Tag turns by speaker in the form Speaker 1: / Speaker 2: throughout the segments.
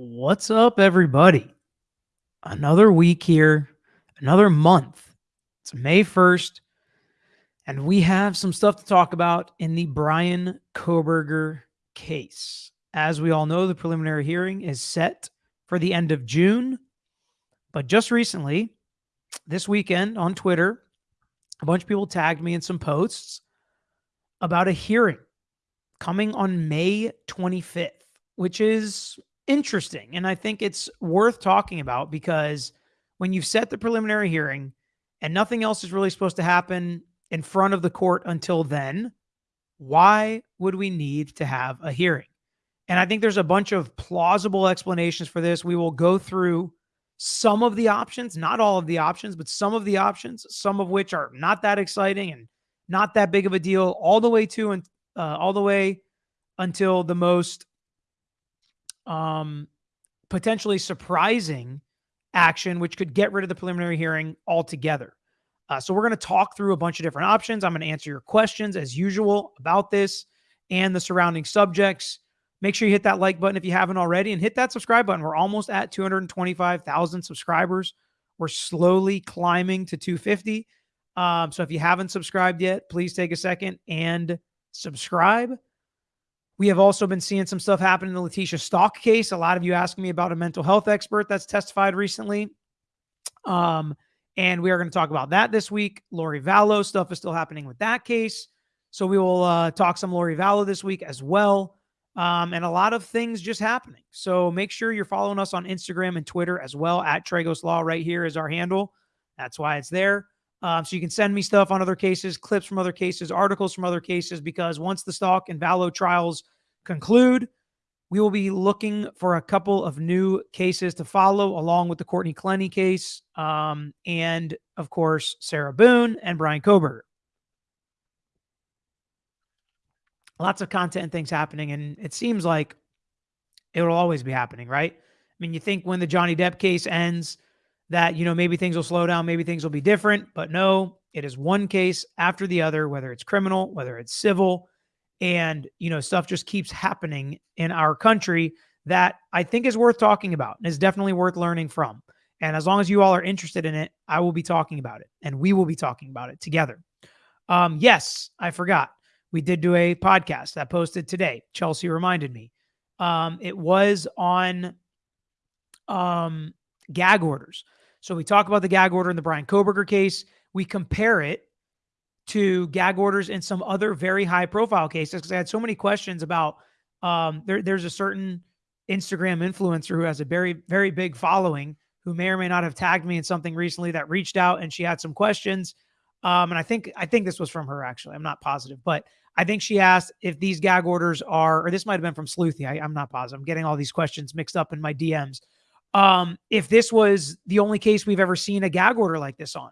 Speaker 1: What's up, everybody? Another week here, another month. It's May 1st, and we have some stuff to talk about in the Brian Kohberger case. As we all know, the preliminary hearing is set for the end of June. But just recently, this weekend on Twitter, a bunch of people tagged me in some posts about a hearing coming on May 25th, which is interesting. And I think it's worth talking about because when you've set the preliminary hearing and nothing else is really supposed to happen in front of the court until then, why would we need to have a hearing? And I think there's a bunch of plausible explanations for this. We will go through some of the options, not all of the options, but some of the options, some of which are not that exciting and not that big of a deal, all the way to and uh, all the way until the most um, potentially surprising action, which could get rid of the preliminary hearing altogether. Uh, so we're going to talk through a bunch of different options. I'm going to answer your questions as usual about this and the surrounding subjects. Make sure you hit that like button if you haven't already and hit that subscribe button. We're almost at 225,000 subscribers. We're slowly climbing to 250. Um, so if you haven't subscribed yet, please take a second and subscribe. We have also been seeing some stuff happen in the Letecia Stauch case. A lot of you asking me about a mental health expert that's testified recently. Um, and we are going to talk about that this week. Lori Vallow stuff is still happening with that case. So we will uh, talk some Lori Vallow this week as well. Um, and a lot of things just happening. So make sure you're following us on Instagram and Twitter as well. At Tragos Law right here is our handle. That's why it's there. Um, so you can send me stuff on other cases, clips from other cases, articles from other cases, because once the Stauch and Vallow trials conclude, we will be looking for a couple of new cases to follow, along with the Courtney Clenney case, um, and of course, Sarah Boone and Brian Kohberger. Lots of content and things happening, and it seems like it will always be happening, right? I mean, you think when the Johnny Depp case ends, that, you know, maybe things will slow down, maybe things will be different. But no, it is one case after the other, whether it's criminal, whether it's civil. And, you know, stuff just keeps happening in our country that I think is worth talking about and is definitely worth learning from. And as long as you all are interested in it, I will be talking about it and we will be talking about it together. Um, yes, I forgot. We did do a podcast that posted today. Chelsea reminded me. Um, it was on um, gag orders. So we talk about the gag order in the Brian Kohberger case. We compare it to gag orders in some other very high profile cases because I had so many questions about um, there, there's a certain Instagram influencer who has a very, very big following who may or may not have tagged me in something recently that reached out and she had some questions. Um, and I think I think this was from her actually. I'm not positive, but I think she asked if these gag orders are, or this might have been from Sleuthy. I, I'm not positive. I'm getting all these questions mixed up in my DMs um, if this was the only case we've ever seen a gag order like this on.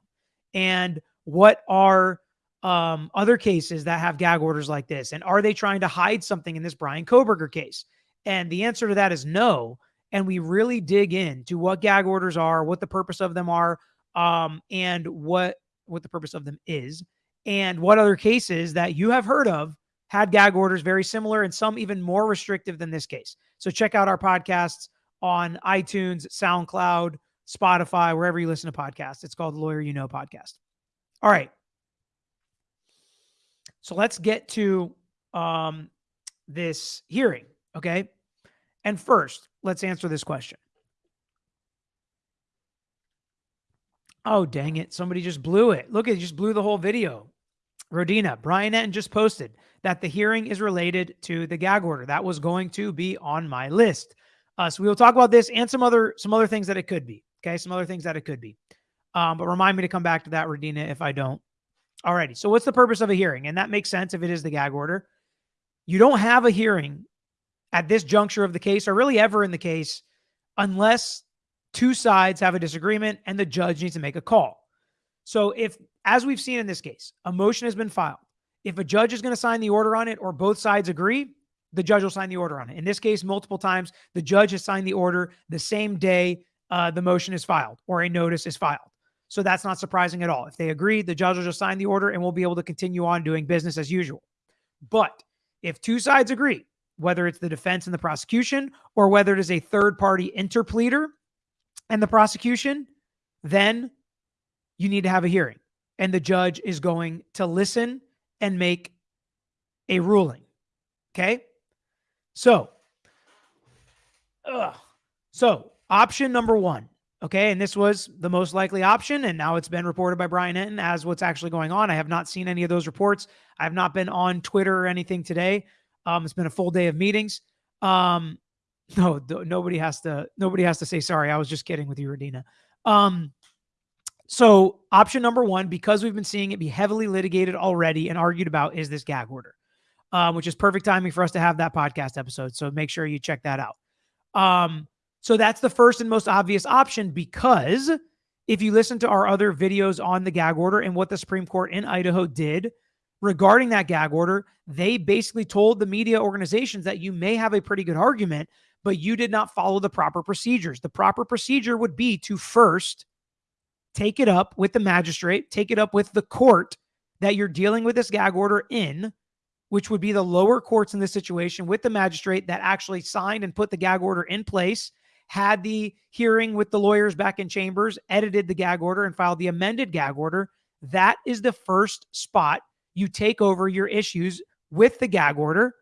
Speaker 1: And what are um, other cases that have gag orders like this? And are they trying to hide something in this Brian Kohberger case? And the answer to that is no. And we really dig into what gag orders are, what the purpose of them are, um, and what what the purpose of them is, and what other cases that you have heard of had gag orders very similar and some even more restrictive than this case. So check out our podcasts on iTunes, SoundCloud, Spotify, wherever you listen to podcasts. It's called the Lawyer You Know podcast. All right. So let's get to um, this hearing. Okay. And first, let's answer this question. Oh, dang it. Somebody just blew it. Look, it just blew the whole video. Rodina, Brian Entin just posted that the hearing is related to the gag order. That was going to be on my list. Uh, so we will talk about this and some other some other things that it could be. Okay, some other things that it could be. Um, but remind me to come back to that, Rodina, if I don't. Alrighty. So what's the purpose of a hearing? And that makes sense if it is the gag order. You don't have a hearing at this juncture of the case, or really ever in the case, unless two sides have a disagreement and the judge needs to make a call. So if, as we've seen in this case, a motion has been filed, if a judge is going to sign the order on it or both sides agree, the judge will sign the order on it. In this case, multiple times, the judge has signed the order the same day uh, the motion is filed or a notice is filed. So that's not surprising at all. If they agree, the judge will just sign the order and we'll be able to continue on doing business as usual. But if two sides agree whether it's the defense and the prosecution or whether it is a third party interpleader and the prosecution, then you need to have a hearing. And the judge is going to listen and make a ruling. Okay. So, ugh. so option number one. Okay. And this was the most likely option. And now it's been reported by Brian Entin as what's actually going on. I have not seen any of those reports. I have not been on Twitter or anything today. Um, it's been a full day of meetings. Um, no, nobody has to, nobody has to say sorry. I was just kidding with you, Radina. Um, so option number one, because we've been seeing it be heavily litigated already and argued about, is this gag order, um, which is perfect timing for us to have that podcast episode. So make sure you check that out. Um, so that's the first and most obvious option because if you listen to our other videos on the gag order and what the Supreme Court in Idaho did regarding that gag order, they basically told the media organizations that you may have a pretty good argument, but you did not follow the proper procedures. The proper procedure would be to first take it up with the magistrate, take it up with the court that you're dealing with this gag order in, which would be the lower courts in this situation with the magistrate that actually signed and put the gag order in place, had the hearing with the lawyers back in chambers, edited the gag order, and filed the amended gag order. That is the first spot you take over your issues with the gag order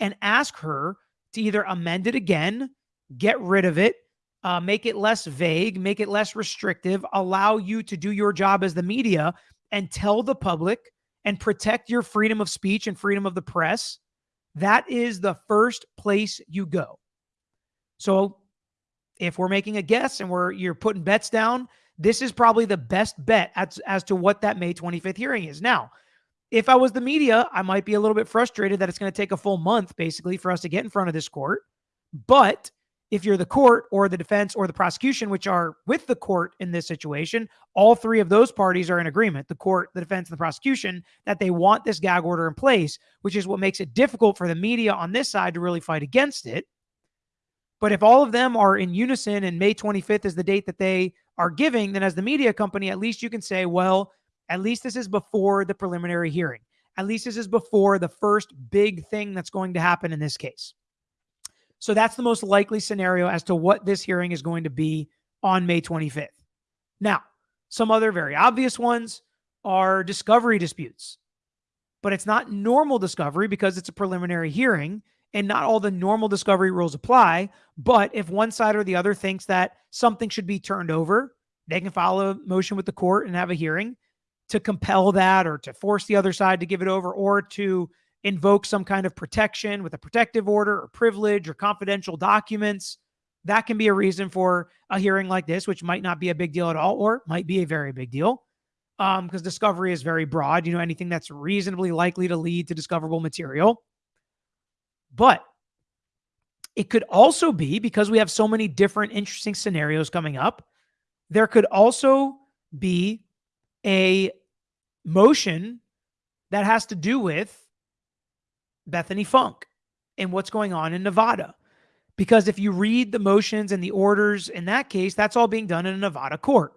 Speaker 1: and ask her to either amend it again, get rid of it, uh, make it less vague, make it less restrictive, allow you to do your job as the media and tell the public and protect your freedom of speech and freedom of the press. That is the first place you go. So if we're making a guess and we're you're putting bets down, this is probably the best bet as, as to what that May 25th hearing is. Now, if I was the media, I might be a little bit frustrated that it's going to take a full month basically for us to get in front of this court. But if you're the court or the defense or the prosecution, which are with the court in this situation, all three of those parties are in agreement the court, the defense, and the prosecution that they want this gag order in place, which is what makes it difficult for the media on this side to really fight against it. But if all of them are in unison and May 25th is the date that they are giving, then as the media company, at least you can say, well, at least this is before the preliminary hearing. At least this is before the first big thing that's going to happen in this case. So that's the most likely scenario as to what this hearing is going to be on May 25th. Now, some other very obvious ones are discovery disputes, but it's not normal discovery because it's a preliminary hearing and not all the normal discovery rules apply. But if one side or the other thinks that something should be turned over, they can file a motion with the court and have a hearing to compel that or to force the other side to give it over or to invoke some kind of protection with a protective order or privilege or confidential documents. That can be a reason for a hearing like this, which might not be a big deal at all, or might be a very big deal. Um, because discovery is very broad, you know, anything that's reasonably likely to lead to discoverable material. But it could also be because we have so many different interesting scenarios coming up. There could also be a motion that has to do with Bethany Funk and what's going on in Nevada. Because if you read the motions and the orders in that case, that's all being done in a Nevada court.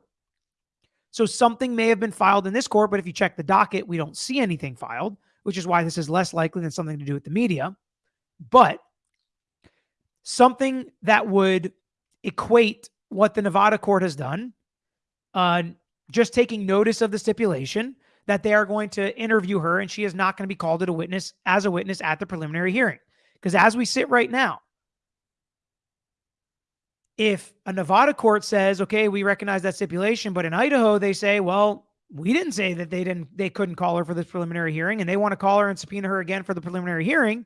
Speaker 1: So something may have been filed in this court, but if you check the docket, we don't see anything filed, which is why this is less likely than something to do with the media. But something that would equate what the Nevada court has done, uh, just taking notice of the stipulation, that they are going to interview her and she is not going to be called as a witness as a witness at the preliminary hearing. Because as we sit right now, if a Nevada court says, okay, we recognize that stipulation, but in Idaho they say, well, we didn't say that they didn't they couldn't call her for this preliminary hearing and they want to call her and subpoena her again for the preliminary hearing,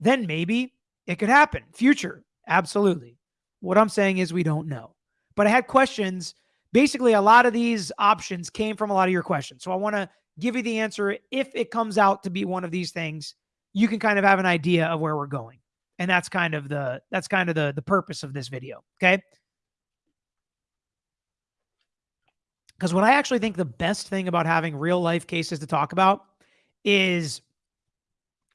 Speaker 1: then maybe it could happen. Future. Absolutely. What I'm saying is we don't know. But I had questions basically a lot of these options came from a lot of your questions. So I want to give you the answer. If it comes out to be one of these things, you can kind of have an idea of where we're going. And that's kind of the that's kind of the the purpose of this video. Okay. Because what I actually think the best thing about having real life cases to talk about is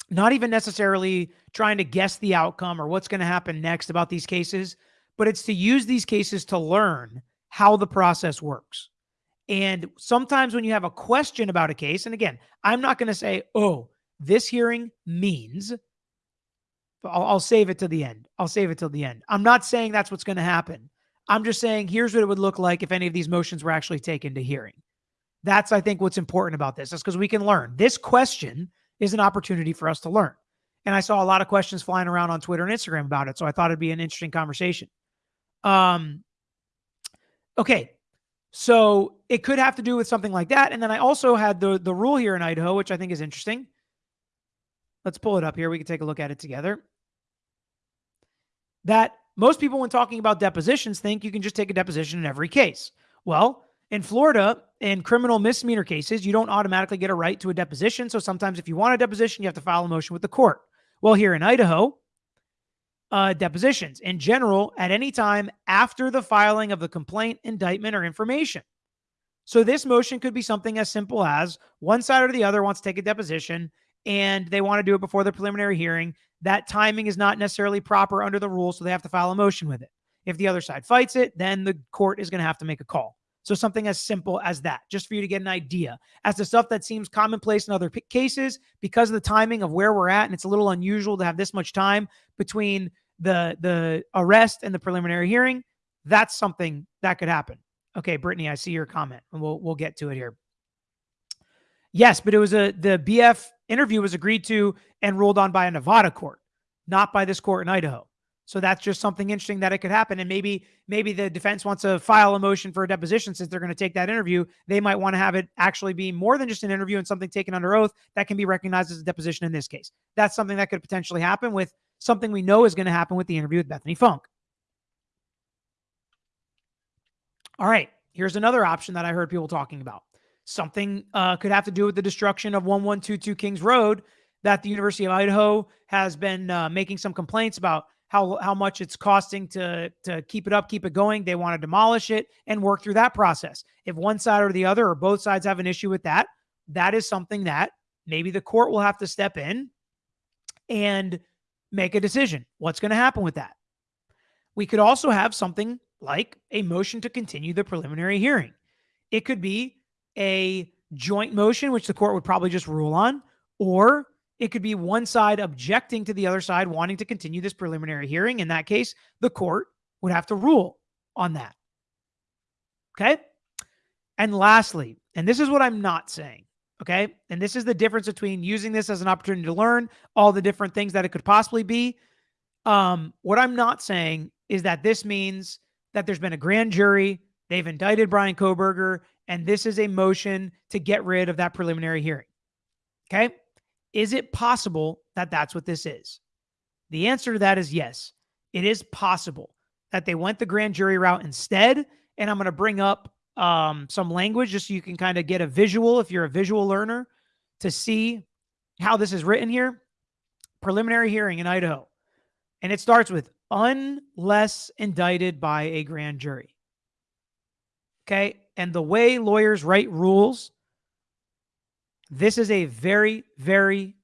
Speaker 1: not even necessarily trying to guess the outcome or what's going to happen next about these cases, but it's to use these cases to learn how the process works. And sometimes when you have a question about a case, and again, I'm not going to say, oh, this hearing means I'll, I'll save it to the end. I'll save it till the end. I'm not saying that's what's going to happen. I'm just saying here's what it would look like if any of these motions were actually taken to hearing. That's, I think, what's important about this. Is because we can learn. This question is an opportunity for us to learn. And I saw a lot of questions flying around on Twitter and Instagram about it. So I thought it'd be an interesting conversation. Um, okay. So it could have to do with something like that. And then I also had the, the rule here in Idaho, which I think is interesting. Let's pull it up here. We can take a look at it together. That most people, when talking about depositions, think you can just take a deposition in every case. Well, in Florida, in criminal misdemeanor cases, you don't automatically get a right to a deposition. So sometimes, if you want a deposition, you have to file a motion with the court. Well, here in Idaho, uh, depositions in general at any time after the filing of the complaint, indictment, or information. So this motion could be something as simple as one side or the other wants to take a deposition and they want to do it before the preliminary hearing. That timing is not necessarily proper under the rules, so they have to file a motion with it. If the other side fights it, then the court is going to have to make a call. So something as simple as that, just for you to get an idea. As to stuff that seems commonplace in other cases, because of the timing of where we're at, and it's a little unusual to have this much time between the the arrest and the preliminary hearing, that's something that could happen. Okay, Brittany, I see your comment, and we'll we'll get to it here. Yes, but it was a the BF interview was agreed to and ruled on by a Nevada court, not by this court in Idaho. So that's just something interesting that it could happen. And maybe maybe the defense wants to file a motion for a deposition since they're going to take that interview. They might want to have it actually be more than just an interview and something taken under oath that can be recognized as a deposition in this case. That's something that could potentially happen with something we know is going to happen with the interview with Bethany Funk. All right, here's another option that I heard people talking about. Something uh, could have to do with the destruction of 1122 Kings Road that the University of Idaho has been uh, making some complaints about how how much it's costing to to keep it up, keep it going. They want to demolish it and work through that process. If one side or the other or both sides have an issue with that, that is something that maybe the court will have to step in and make a decision. What's going to happen with that? We could also have something like a motion to continue the preliminary hearing. It could be a joint motion, which the court would probably just rule on, or it could be one side objecting to the other side wanting to continue this preliminary hearing. In that case, the court would have to rule on that. Okay. And lastly, and this is what I'm not saying. Okay. And this is the difference between using this as an opportunity to learn all the different things that it could possibly be. Um, what I'm not saying is that this means that there's been a grand jury, they've indicted Brian Kohberger, and this is a motion to get rid of that preliminary hearing. Okay. Is it possible that that's what this is? The answer to that is yes. It is possible that they went the grand jury route instead. And I'm going to bring up um, some language just so you can kind of get a visual if you're a visual learner to see how this is written here. Preliminary hearing in Idaho. And it starts with unless indicted by a grand jury. Okay. And the way lawyers write rules, this is a very, very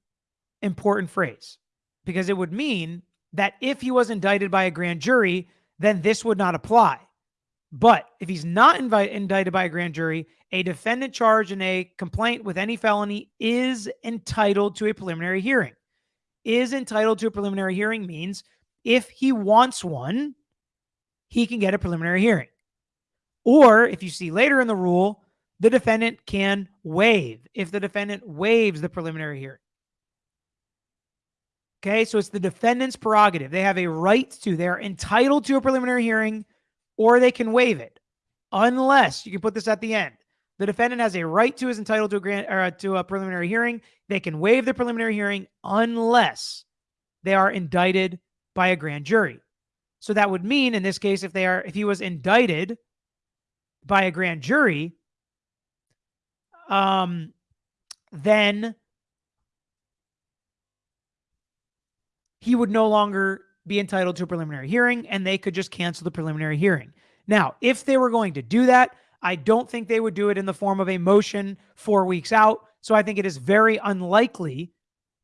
Speaker 1: important phrase because it would mean that if he was indicted by a grand jury, then this would not apply. But if he's not invite, indicted by a grand jury, a defendant charged in a complaint with any felony is entitled to a preliminary hearing. Is entitled to a preliminary hearing means if he wants one, he can get a preliminary hearing. Or if you see later in the rule, the defendant can waive if the defendant waives the preliminary hearing. Okay, so it's the defendant's prerogative. They have a right to, they're entitled to a preliminary hearing or they can waive it. Unless you can put this at the end. The defendant has a right to is entitled to a grant or to a preliminary hearing. They can waive the preliminary hearing unless they are indicted by a grand jury. So that would mean in this case if they are if he was indicted by a grand jury, um, then he would no longer be entitled to a preliminary hearing and they could just cancel the preliminary hearing. Now, if they were going to do that, I don't think they would do it in the form of a motion four weeks out. So I think it is very unlikely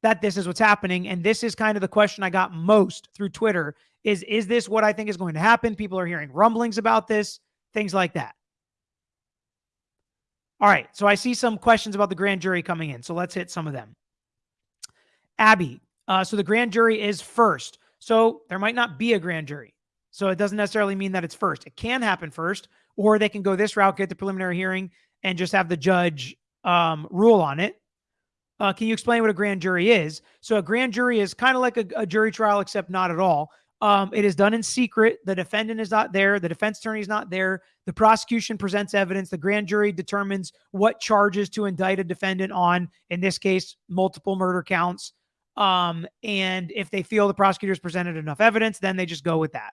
Speaker 1: that this is what's happening. And this is kind of the question I got most through Twitter is, is this what I think is going to happen? People are hearing rumblings about this, things like that. All right. So I see some questions about the grand jury coming in. So let's hit some of them. Abby, Uh, so the grand jury is first. So there might not be a grand jury. So it doesn't necessarily mean that it's first. It can happen first, or they can go this route, get the preliminary hearing, and just have the judge um, rule on it. Uh, can you explain what a grand jury is? So a grand jury is kind of like a, a, jury trial, except not at all. Um, it is done in secret. The defendant is not there. The defense attorney is not there. The prosecution presents evidence. The grand jury determines what charges to indict a defendant on. In this case, multiple murder counts. Um, and if they feel the prosecutors presented enough evidence, then they just go with that.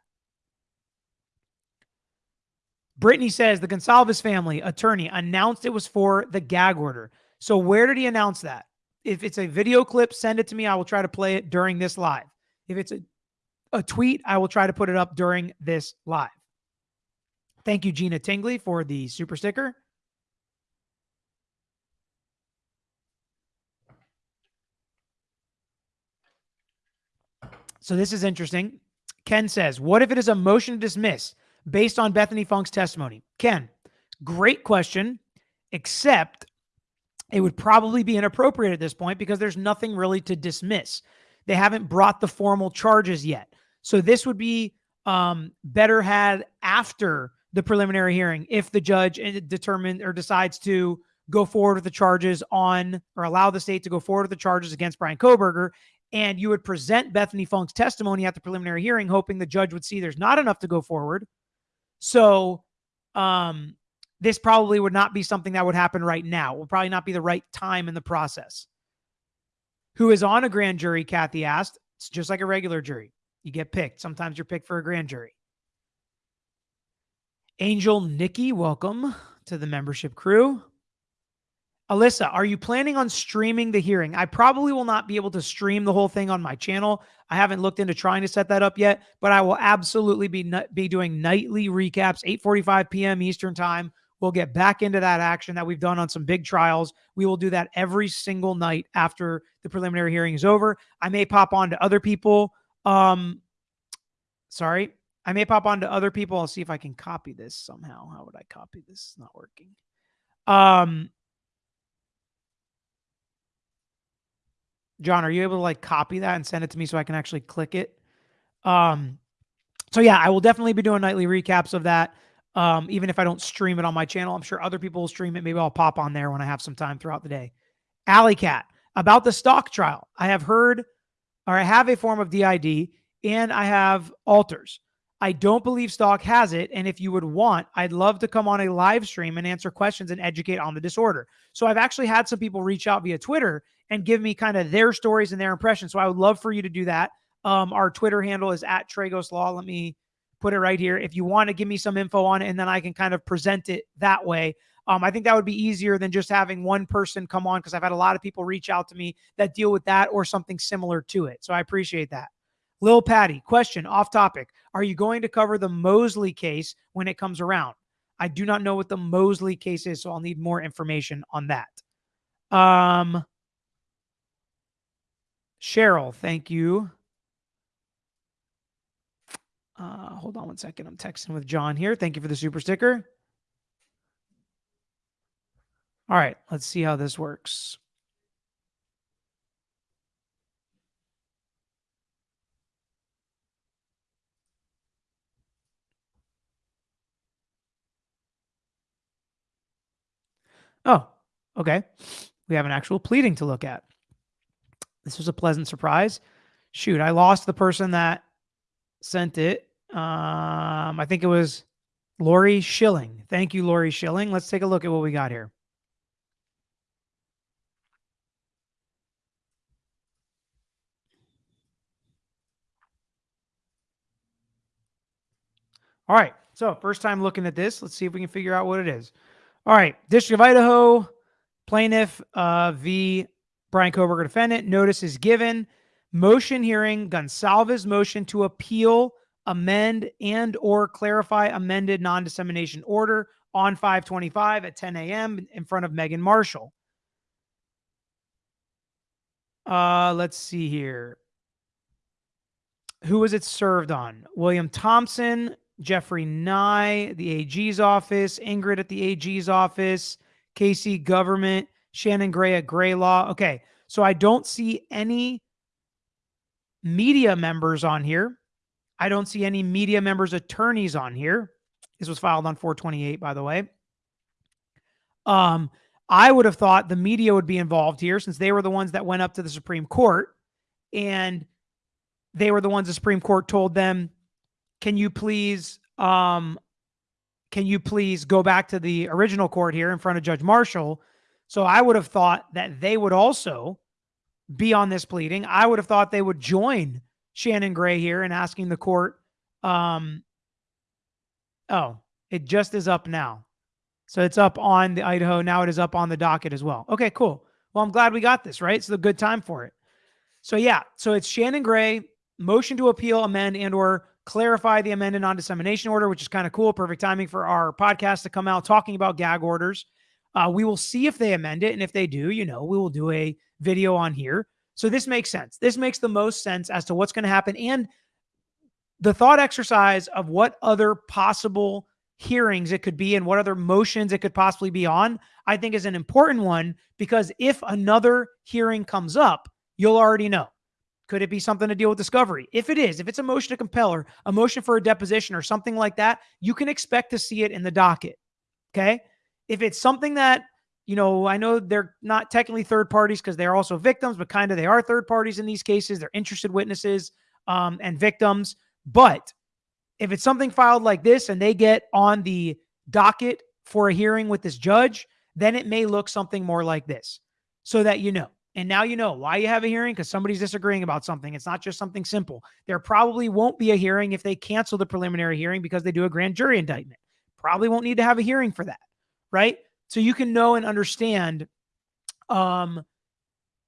Speaker 1: Brittany says the Gonsalves family attorney announced it was for the gag order. So where did he announce that? If it's a video clip, send it to me. I will try to play it during this live. If it's a, a tweet, I will try to put it up during this live. Thank you, Gina Tingley, for the super sticker. So this is interesting. Ken says, What if it is a motion to dismiss based on Bethany Funk's testimony? Ken, great question, except it would probably be inappropriate at this point because there's nothing really to dismiss. They haven't brought the formal charges yet. So this would be um, better had after the preliminary hearing if the judge eh, determined or decides to go forward with the charges on or allow the state to go forward with the charges against Brian Kohberger. and you would present Bethany Funk's testimony at the preliminary hearing, hoping the judge would see there's not enough to go forward. So, um, this probably would not be something that would happen right now. It will probably not be the right time in the process. Who is on a grand jury? Kathy asked. It's just like a regular jury. You get picked. Sometimes you're picked for a grand jury. Angel Nikki, welcome to the membership crew. Alyssa, are you planning on streaming the hearing? I probably will not be able to stream the whole thing on my channel. I haven't looked into trying to set that up yet, but I will absolutely be be doing nightly recaps, 8:45 p.m. Eastern Time. We'll get back into that action that we've done on some big trials. We will do that every single night after the preliminary hearing is over. I may pop on to other people. Um, sorry, I may pop on to other people. I'll see if I can copy this somehow. How would I copy this? It's not working. Um, John, are you able to like copy that and send it to me so I can actually click it? Um, so yeah, I will definitely be doing nightly recaps of that. Um, even if I don't stream it on my channel, I'm sure other people will stream it. Maybe I'll pop on there when I have some time throughout the day. Alley Cat about the Stauch trial. I have heard, or I have a form of DID, and I have alters. I don't believe Stauch has it. And if you would want, I'd love to come on a live stream and answer questions and educate on the disorder. So I've actually had some people reach out via Twitter and give me kind of their stories and their impressions. So I would love for you to do that. Um, our Twitter handle is at Tragos Law. Let me put it right here. If you want to give me some info on it, and then I can kind of present it that way. Um, I think that would be easier than just having one person come on because I've had a lot of people reach out to me that deal with that or something similar to it. So I appreciate that. Lil Patty, question off topic. Are you going to cover the Mosley case when it comes around? I do not know what the Mosley case is, so I'll need more information on that. Um, Cheryl, thank you. Uh, hold on one second. I'm texting with John here. Thank you for the super sticker. All right, let's see how this works. Oh, okay. We have an actual pleading to look at. This was a pleasant surprise. Shoot, I lost the person that sent it. Um, I think it was Lori Schilling. Thank you, Lori Schilling. Let's take a look at what we got here. All right. So, first time looking at this. Let's see if we can figure out what it is. All right. District of Idaho, plaintiff uh, v. Brian Kohberger defendant. Notice is given. Motion hearing Gonsalves motion to appeal, amend, and or clarify amended non-dissemination order on 525 at 10 a.m. in front of Megan Marshall. Uh, let's see here. Who was it served on? William Thompson, Jeffrey Nye, the AG's office, Ingrid at the AG's office, Casey government, Shannon Gray at Gray Law. Okay. So I don't see any media members on here. I don't see any media members' attorneys on here. This was filed on 428, by the way. Um, I would have thought the media would be involved here since they were the ones that went up to the Supreme Court and they were the ones the Supreme Court told them, "Can you please um can you please go back to the original court here in front of Judge Marshall?" So I would have thought that they would also be on this pleading. I would have thought they would join Shannon Gray here in asking the court um oh, it just is up now. So it's up on the Idaho. Now it is up on the docket as well. Okay, cool. Well, I'm glad we got this, right? It's a good time for it. So yeah, so it's Shannon Gray, motion to appeal, amend, and or clarify the amended non-dissemination order, which is kind of cool. Perfect timing for our podcast to come out talking about gag orders. Uh, we will see if they amend it. And if they do, you know, we will do a video on here. So this makes sense. This makes the most sense as to what's going to happen. And the thought exercise of what other possible hearings it could be and what other motions it could possibly be on, I think is an important one because if another hearing comes up, you'll already know. Could it be something to deal with discovery? If it is, if it's a motion to compel or a motion for a deposition or something like that, you can expect to see it in the docket. Okay. If it's something that, you know, I know they're not technically third parties because they're also victims, but kind of they are third parties in these cases. They're interested witnesses um, and victims. But if it's something filed like this and they get on the docket for a hearing with this judge, then it may look something more like this so that you know. And now you know why you have a hearing because somebody's disagreeing about something. It's not just something simple. There probably won't be a hearing if they cancel the preliminary hearing because they do a grand jury indictment. Probably won't need to have a hearing for that, right? So you can know and understand um,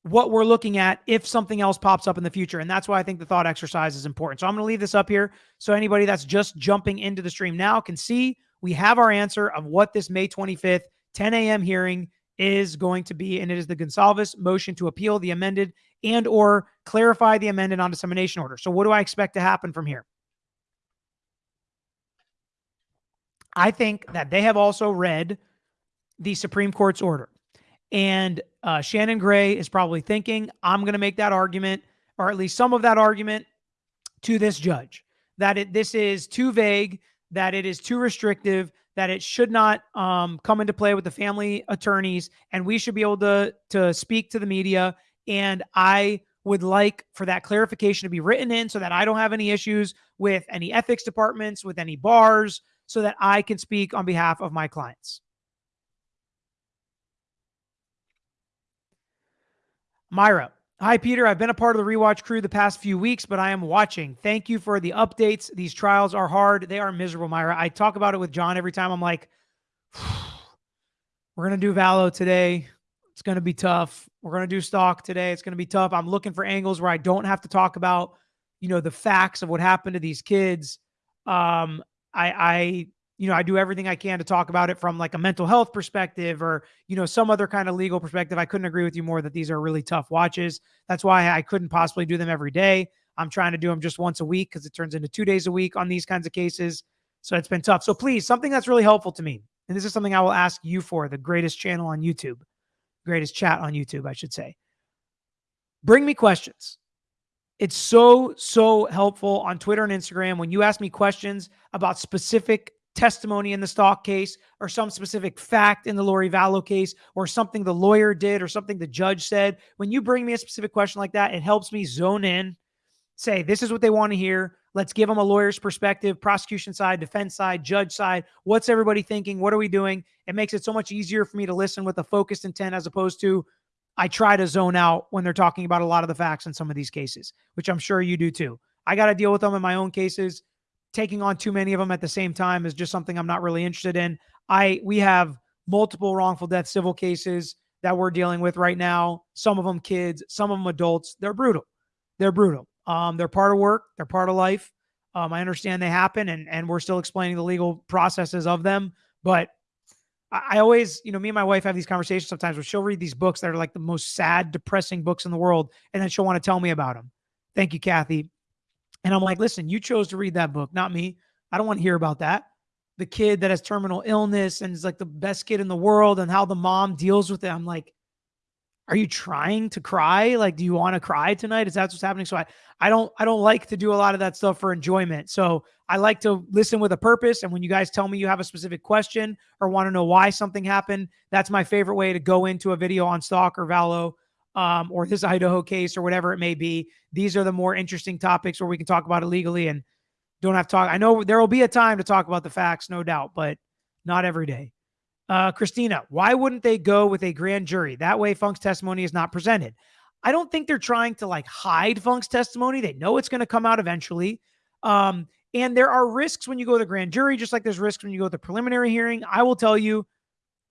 Speaker 1: what we're looking at if something else pops up in the future. And that's why I think the thought exercise is important. So I'm going to leave this up here so anybody that's just jumping into the stream now can see we have our answer of what this May 25th, 10 a.m. hearing is going to be. And it is the Gonsalves motion to appeal the amended and or clarify the amended on dissemination order. So what do I expect to happen from here? I think that they have also read the Supreme Court's order. And uh, Shannon Gray is probably thinking, I'm going to make that argument, or at least some of that argument, to this judge that it, this is too vague, that it is too restrictive, that it should not um, come into play with the family attorneys, and we should be able to to speak to the media. And I would like for that clarification to be written in so that I don't have any issues with any ethics departments, with any bars, so that I can speak on behalf of my clients. Myra. Hi, Peter. I've been a part of the rewatch crew the past few weeks, but I am watching. Thank you for the updates. These trials are hard. They are miserable, Myra. I talk about it with John every time. I'm like, we're going to do Vallow today. It's going to be tough. We're going to do Stauch today. It's going to be tough. I'm looking for angles where I don't have to talk about, you know, the facts of what happened to these kids. Um, I, I you know, I do everything I can to talk about it from like a mental health perspective or, you know, some other kind of legal perspective. I couldn't agree with you more that these are really tough watches. That's why I couldn't possibly do them every day. I'm trying to do them just once a week because it turns into two days a week on these kinds of cases. So it's been tough. So please, something that's really helpful to me. And this is something I will ask you for the greatest channel on YouTube, greatest chat on YouTube, I should say. Bring me questions. It's so, so helpful on Twitter and Instagram when you ask me questions about specific testimony in the Stauch case or some specific fact in the Lori Vallow case or something the lawyer did or something the judge said, when you bring me a specific question like that, it helps me zone in, say, this is what they want to hear. Let's give them a lawyer's perspective, prosecution side, defense side, judge side. What's everybody thinking? What are we doing? It makes it so much easier for me to listen with a focused intent as opposed to I try to zone out when they're talking about a lot of the facts in some of these cases, which I'm sure you do too. I got to deal with them in my own cases taking on too many of them at the same time is just something I'm not really interested in. I we have multiple wrongful death civil cases that we're dealing with right now. Some of them kids, some of them adults. They're brutal. They're brutal. Um, they're part of work. They're part of life. Um, I understand they happen, and and we're still explaining the legal processes of them. But I, I always, you know, me and my wife have these conversations sometimes where she'll read these books that are like the most sad, depressing books in the world, and then she'll want to tell me about them. Thank you, Kathy. And I'm like, listen, you chose to read that book, not me. I don't want to hear about that. The kid that has terminal illness and is like the best kid in the world and how the mom deals with it. I'm like, are you trying to cry? Like, do you want to cry tonight? Is that what's happening? So I, I don't, I don't like to do a lot of that stuff for enjoyment. So I like to listen with a purpose. And when you guys tell me you have a specific question or want to know why something happened, that's my favorite way to go into a video on Stauch or Vallow, um, or this Idaho case or whatever it may be. These are the more interesting topics where we can talk about it legally and don't have to talk. I know there will be a time to talk about the facts, no doubt, but not every day. Uh, Christina, why wouldn't they go with a grand jury? That way, Funk's testimony is not presented. I don't think they're trying to like hide Funk's testimony. They know it's going to come out eventually. Um, and there are risks when you go to the grand jury, just like there's risks when you go to the preliminary hearing. I will tell you,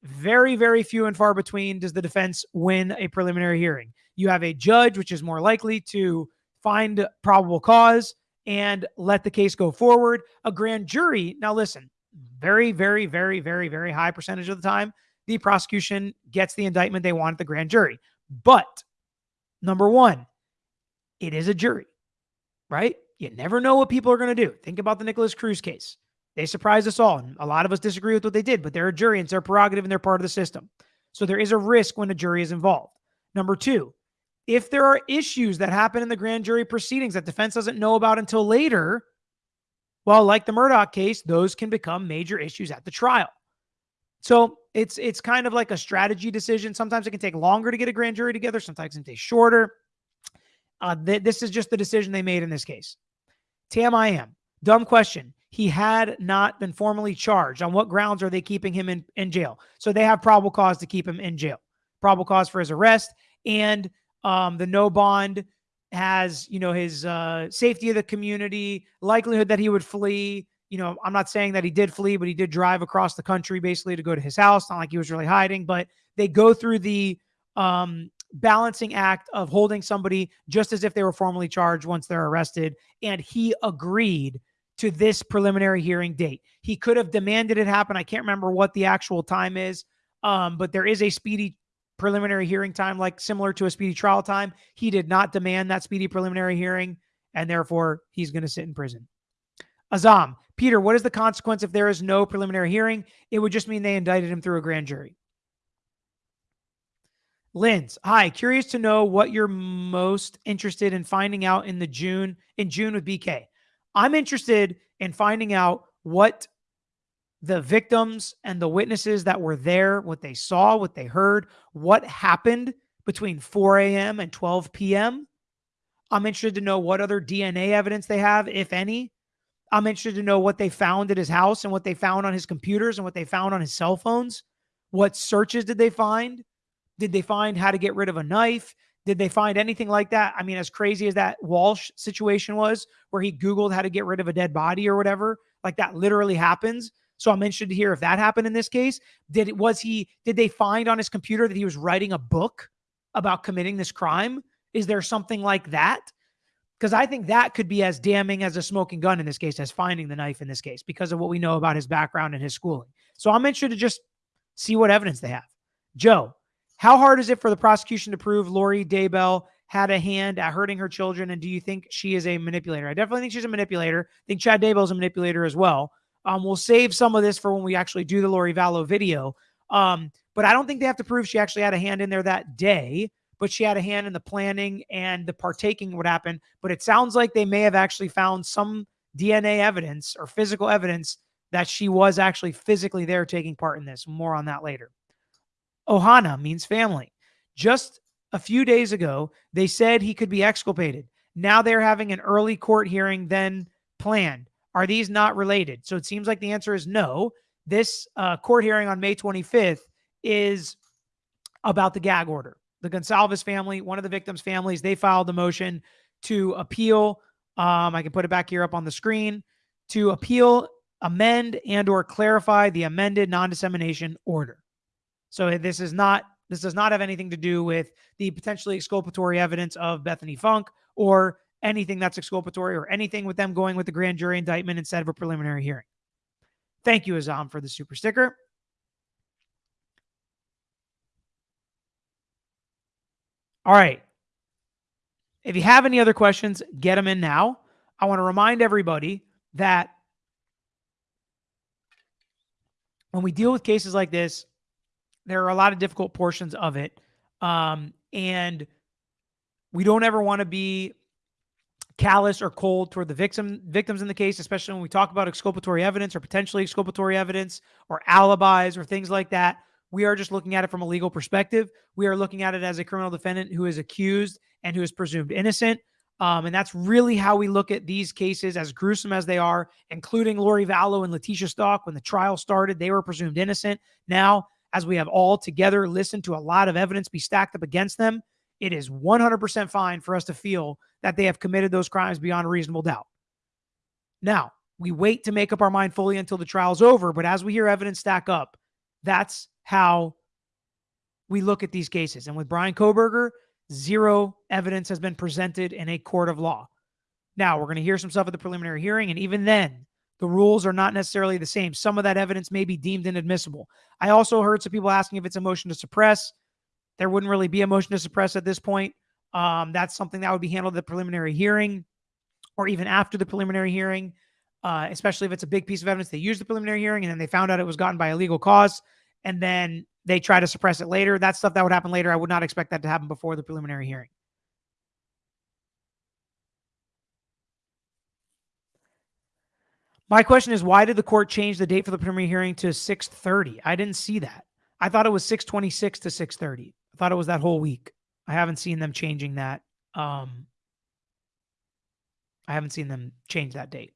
Speaker 1: very, very few and far between does the defense win a preliminary hearing. You have a judge, which is more likely to find probable cause and let the case go forward. A grand jury, now listen, very, very, very, very, very high percentage of the time, the prosecution gets the indictment they want at the grand jury. But number one, it is a jury, right? You never know what people are going to do. Think about the Nikolas Cruz case. They surprised us all. And a lot of us disagree with what they did, but they're a jury and it's their prerogative and they're part of the system. So there is a risk when a jury is involved. Number two, if there are issues that happen in the grand jury proceedings that defense doesn't know about until later, well, like the Murdaugh case, those can become major issues at the trial. So it's it's kind of like a strategy decision. Sometimes it can take longer to get a grand jury together. Sometimes it can take shorter. Uh, th- this is just the decision they made in this case. Tam, I am dumb question. He had not been formally charged. On what grounds are they keeping him in, in jail? So they have probable cause to keep him in jail. Probable cause for his arrest and um, the no bond has, you know, his uh, safety of the community, likelihood that he would flee. You know, I'm not saying that he did flee, but he did drive across the country basically to go to his house. Not like he was really hiding, but they go through the um, balancing act of holding somebody just as if they were formally charged once they're arrested. And he agreed to this preliminary hearing date. He could have demanded it happen. I can't remember what the actual time is, um, but there is a speedy preliminary hearing time, like similar to a speedy trial time. He did not demand that speedy preliminary hearing, and therefore he's going to sit in prison. Azam, Peter, what is the consequence if there is no preliminary hearing? It would just mean they indicted him through a grand jury. Linz, hi, curious to know what you're most interested in finding out in the June in June with BK. I'm interested in finding out what the victims and the witnesses that were there, what they saw, what they heard, what happened between 4 a.m. and 12 p.m. I'm interested to know what other DNA evidence they have, if any. I'm interested to know what they found at his house and what they found on his computers and what they found on his cell phones. What searches did they find? Did they find how to get rid of a knife? Did they find anything like that? I mean, as crazy as that Walshe situation was, where he Googled how to get rid of a dead body or whatever, like that literally happens. So I'm interested to hear if that happened in this case. Did it was he did they find on his computer that he was writing a book about committing this crime? Is there something like that? Because I think that could be as damning as a smoking gun in this case, as finding the knife in this case, because of what we know about his background and his schooling. So I'm interested to just see what evidence they have. Joe, how hard is it for the prosecution to prove Lori Daybell had a hand at hurting her children? And do you think she is a manipulator? I definitely think she's a manipulator. I think Chad Daybell is a manipulator as well. Um, we'll save some of this for when we actually do the Lori Vallow video. Um, but I don't think they have to prove she actually had a hand in there that day, but she had a hand in the planning and the partaking what happened. But it sounds like they may have actually found some DNA evidence or physical evidence that she was actually physically there taking part in this. More on that later. Ohana means family. Just a few days ago, they said he could be exculpated. Now they're having an early court hearing then planned. Are these not related? So it seems like the answer is no. This uh, court hearing on May 25th is about the gag order. The Gonsalves family, one of the victims' families, they filed the motion to appeal. Um, I can put it back here up on the screen to appeal, amend, and or clarify the amended non-dissemination order. So eh, this is not this does not have anything to do with the potentially exculpatory evidence of Bethany Funk or anything that's exculpatory or anything with them going with the grand jury indictment instead of a preliminary hearing. Thank you, Azam, for the super sticker. All right. If you have any other questions, get them in now. I want to remind everybody that when we deal with cases like this, there are a lot of difficult portions of it. Um, And we don't ever want to be callous or cold toward the victim victims in the case, especially when we talk about exculpatory evidence or potentially exculpatory evidence or alibis or things like that. We are just looking at it from a legal perspective. We are looking at it as a criminal defendant who is accused and who is presumed innocent. Um, and that's really how we look at these cases, as gruesome as they are, including Lori Vallow and Letecia Stauch. When the trial started, they were presumed innocent. Now, as we have all together listened to a lot of evidence be stacked up against them, it is 100% fine for us to feel that they have committed those crimes beyond reasonable doubt. Now, we wait to make up our mind fully until the trial's over, but as we hear evidence stack up, that's how we look at these cases. And with Bryan Kohberger, zero evidence has been presented in a court of law. Now, we're going to hear some stuff at the preliminary hearing, and even then, the rules are not necessarily the same. Some of that evidence may be deemed inadmissible. I also heard some people asking if it's a motion to suppress. There wouldn't really be a motion to suppress at this point. Um, that's something that would be handled at the preliminary hearing or even after the preliminary hearing, uh, especially if it's a big piece of evidence. They used the preliminary hearing and then they found out it was gotten by a legal cause and then they try to suppress it later. That's stuff that would happen later. I would not expect that to happen before the preliminary hearing. My question is why did the court change the date for the preliminary hearing to 6:30? I didn't see that. I thought it was 626 to 630. I thought it was that whole week. I haven't seen them changing that. Um, I haven't seen them change that date.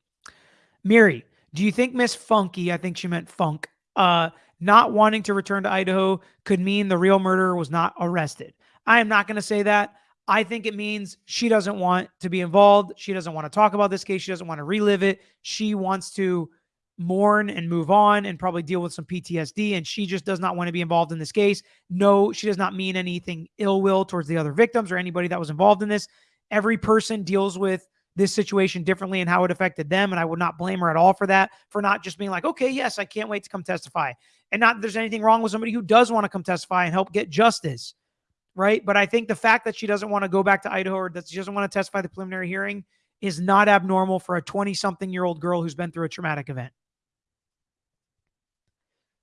Speaker 1: Miri, do you think Miss Funky, I think she meant Funk, uh, not wanting to return to Idaho could mean the real murderer was not arrested? I am not going to say that. I think it means she doesn't want to be involved. She doesn't want to talk about this case. She doesn't want to relive it. She wants to mourn and move on and probably deal with some PTSD. And she just does not want to be involved in this case. No, she does not mean anything ill will towards the other victims or anybody that was involved in this. Every person deals with this situation differently and how it affected them. And I would not blame her at all for that, for not just being like, okay, yes, I can't wait to come testify. And not that there's anything wrong with somebody who does want to come testify and help get justice. Right. But I think the fact that she doesn't want to go back to Idaho or that she doesn't want to testify the preliminary hearing is not abnormal for a 20 something year old girl who's been through a traumatic event.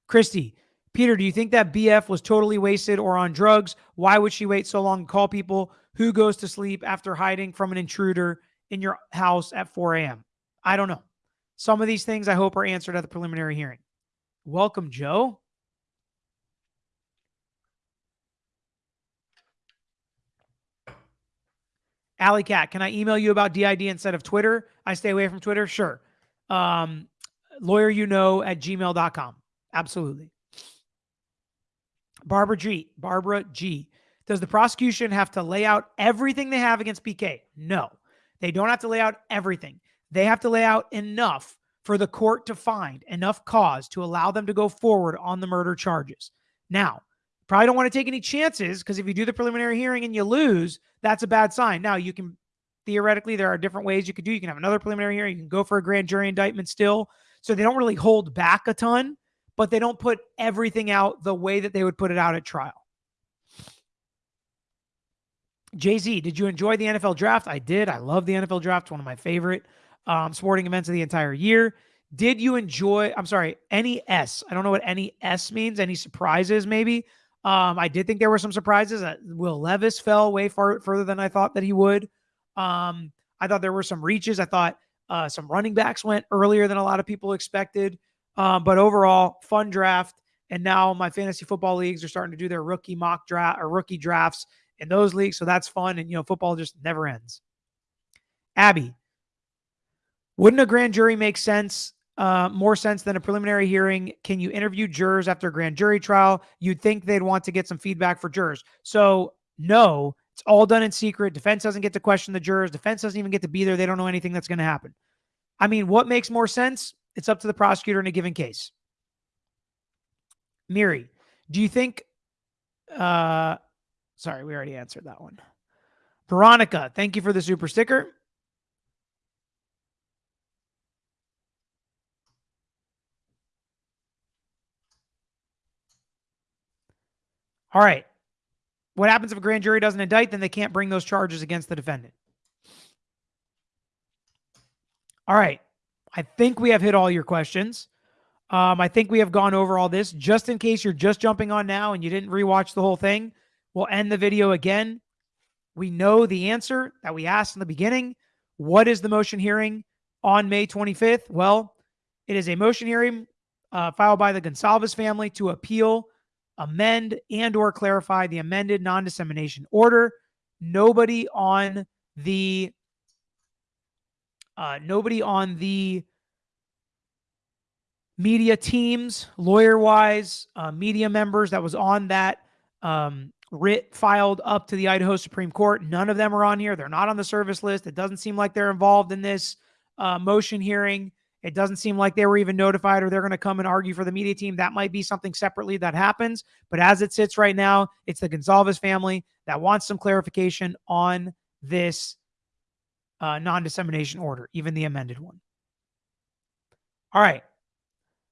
Speaker 1: Christy, Peter, do you think that BF was totally wasted or on drugs? Why would she wait so long to call people? Who goes to sleep after hiding from an intruder in your house at 4 a.m.? I don't know. Some of these things I hope are answered at the preliminary hearing. Welcome, Joe. Alley Cat, can I email you about DID instead of Twitter? I stay away from Twitter? Sure. Um, lawyer you know at gmail.com. Absolutely. Barbara G. Barbara G. Does the prosecution have to lay out everything they have against BK? No. They don't have to lay out everything. They have to lay out enough for the court to find enough cause to allow them to go forward on the murder charges. Now, probably don't want to take any chances because if you do the preliminary hearing and you lose, that's a bad sign. Now, you can theoretically, there are different ways you could do. You can have another preliminary hearing, you can go for a grand jury indictment still. So they don't really hold back a ton but they don't put everything out the way that they would put it out at trial. Jay Z, did you enjoy the NFL draft? I did. I love the NFL draft. One of my favorite um, sporting events of the entire year. Did you enjoy? I'm sorry, any S. I don't know what any S means. Any surprises? Maybe. Um, I did think there were some surprises. Uh, Will Levis fell way far further than I thought that he would. Um, I thought there were some reaches. I thought uh, some running backs went earlier than a lot of people expected. Um, but overall, fun draft. And now my fantasy football leagues are starting to do their rookie mock draft or rookie drafts in those leagues. So that's fun. And, you know, football just never ends. Abby, wouldn't a grand jury make sense? Uh, more sense than a preliminary hearing. Can you interview jurors after a grand jury trial? You'd think they'd want to get some feedback for jurors. So, no, it's all done in secret. Defense doesn't get to question the jurors. Defense doesn't even get to be there. They don't know anything that's going to happen. I mean, what makes more sense? It's up to the prosecutor in a given case. Miri, do you think uh sorry, we already answered that one. Veronica, thank you for the super sticker. All right. What happens if a grand jury doesn't indict? Then they can't bring those charges against the defendant. All right. I think we have hit all your questions. Um, I think we have gone over all this. Just in case you're just jumping on now and you didn't rewatch the whole thing, We'll end the video again. We know the answer that we asked in the beginning. What is the motion hearing on May 25th? Well, it is a motion hearing uh, filed by the Goncalves family to appeal, amend, and or clarify the amended non-dissemination order. Nobody on the uh, nobody on the media teams, lawyer wise, uh, media members that was on that um, writ filed up to the Idaho Supreme Court. None of them are on here. They're not on the service list. It doesn't seem like they're involved in this uh, motion hearing. It doesn't seem like they were even notified or they're going to come and argue for the media team. That might be something separately that happens. But as it sits right now, it's the Goncalves family that wants some clarification on this uh, non dissemination order, even the amended one. All right.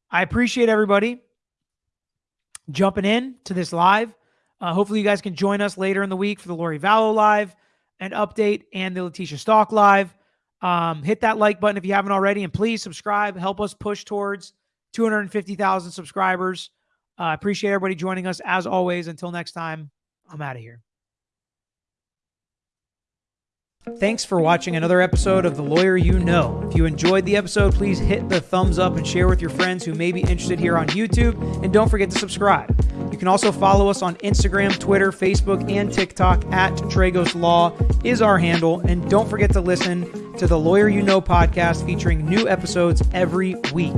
Speaker 1: I appreciate everybody jumping in to this live. Uh, hopefully, you guys can join us later in the week for the Lori Vallow live and update and the Letecia Stauch live. Um, hit that like button if you haven't already, and please subscribe. Help us push towards 250,000 subscribers. I uh, appreciate everybody joining us as always. Until next time, I'm out of here. Thanks for watching another episode of The Lawyer You Know. If you enjoyed the episode, please hit the thumbs up and share with your friends who may be interested here on YouTube. And don't forget to subscribe. You can also follow us on Instagram, Twitter, Facebook, and TikTok at Tragos Law is our handle. And don't forget to listen to the Lawyer You Know podcast featuring new episodes every week.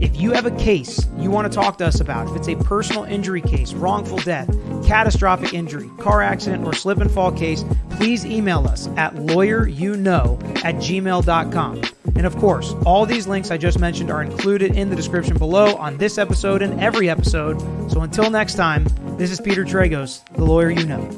Speaker 1: If you have a case you want to talk to us about, if it's a personal injury case, wrongful death, catastrophic injury, car accident, or slip and fall case, please email us at lawyeryouknow at gmail.com. And of course, all these links I just mentioned are included in the description below on this episode and every episode. So until next time, this is Peter Tragos, the lawyer you know.